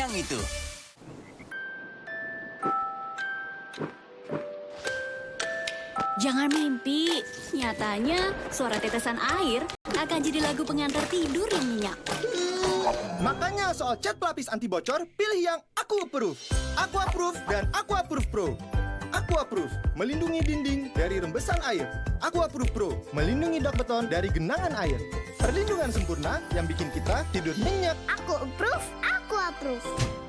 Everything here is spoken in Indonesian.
yang itu. Jangan mimpi. Nyatanya, suara tetesan air akan jadi lagu pengantar tidur yang nyenyak. Makanya soal cat pelapis anti bocor, pilih yang Aku Approve. Aku Approve dan Aku Approve Pro. Aku Approve, melindungi dinding dari rembesan air. Aku Approve Pro, melindungi dak beton dari genangan air. Perlindungan sempurna yang bikin kita tidur nyenyak. Aku approve, aku approve.